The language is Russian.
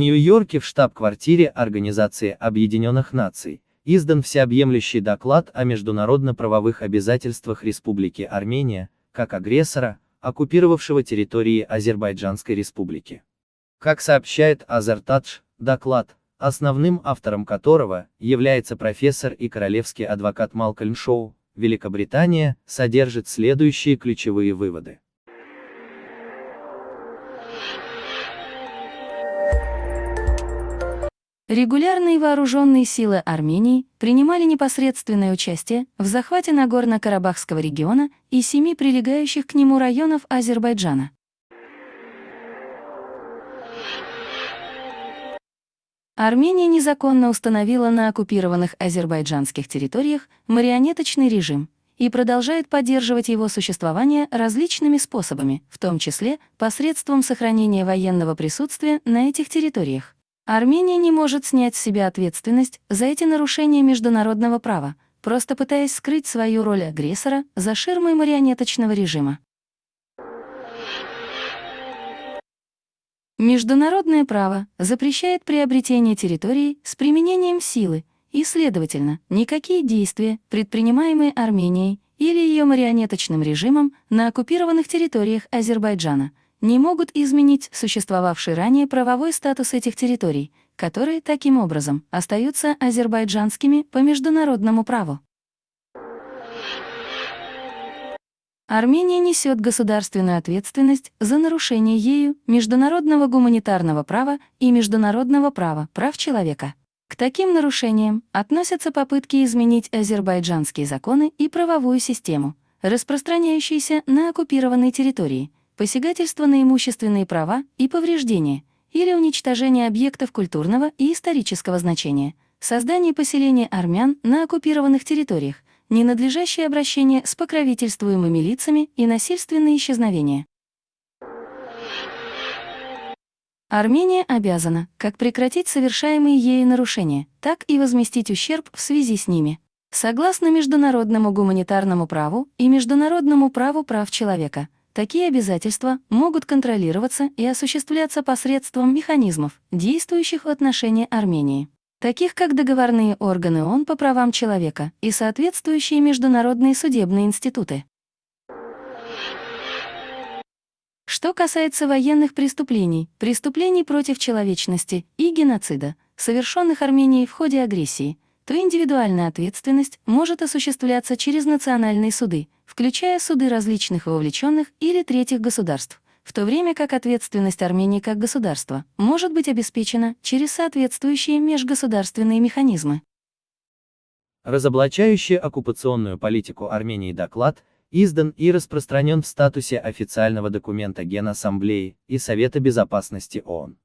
Нью-Йорке в штаб-квартире Организации Объединенных Наций, издан всеобъемлющий доклад о международно-правовых обязательствах Республики Армения, как агрессора, оккупировавшего территории Азербайджанской Республики. Как сообщает Азертадж, доклад, основным автором которого является профессор и королевский адвокат Малкольм Шоу, Великобритания, содержит следующие ключевые выводы. Регулярные вооруженные силы Армении принимали непосредственное участие в захвате Нагорно-Карабахского региона и семи прилегающих к нему районов Азербайджана. Армения незаконно установила на оккупированных азербайджанских территориях марионеточный режим и продолжает поддерживать его существование различными способами, в том числе посредством сохранения военного присутствия на этих территориях. Армения не может снять с себя ответственность за эти нарушения международного права, просто пытаясь скрыть свою роль агрессора за ширмой марионеточного режима. Международное право запрещает приобретение территорий с применением силы, и, следовательно, никакие действия, предпринимаемые Арменией или ее марионеточным режимом на оккупированных территориях Азербайджана, не могут изменить существовавший ранее правовой статус этих территорий, которые, таким образом, остаются азербайджанскими по международному праву. Армения несет государственную ответственность за нарушение ею международного гуманитарного права и международного права прав человека. К таким нарушениям относятся попытки изменить азербайджанские законы и правовую систему, распространяющиеся на оккупированной территории, посягательство на имущественные права и повреждения или уничтожение объектов культурного и исторического значения, создание поселения армян на оккупированных территориях, ненадлежащее обращение с покровительствуемыми лицами и насильственные исчезновения. Армения обязана как прекратить совершаемые ею нарушения, так и возместить ущерб в связи с ними. Согласно международному гуманитарному праву и международному праву прав человека – Такие обязательства могут контролироваться и осуществляться посредством механизмов, действующих в отношении Армении, таких как договорные органы ООН по правам человека и соответствующие международные судебные институты. Что касается военных преступлений, преступлений против человечности и геноцида, совершенных Арменией в ходе агрессии, то индивидуальная ответственность может осуществляться через национальные суды, включая суды различных вовлеченных или третьих государств, в то время как ответственность Армении как государства может быть обеспечена через соответствующие межгосударственные механизмы. Разоблачающий оккупационную политику Армении доклад издан и распространен в статусе официального документа Генассамблеи и Совета Безопасности ООН.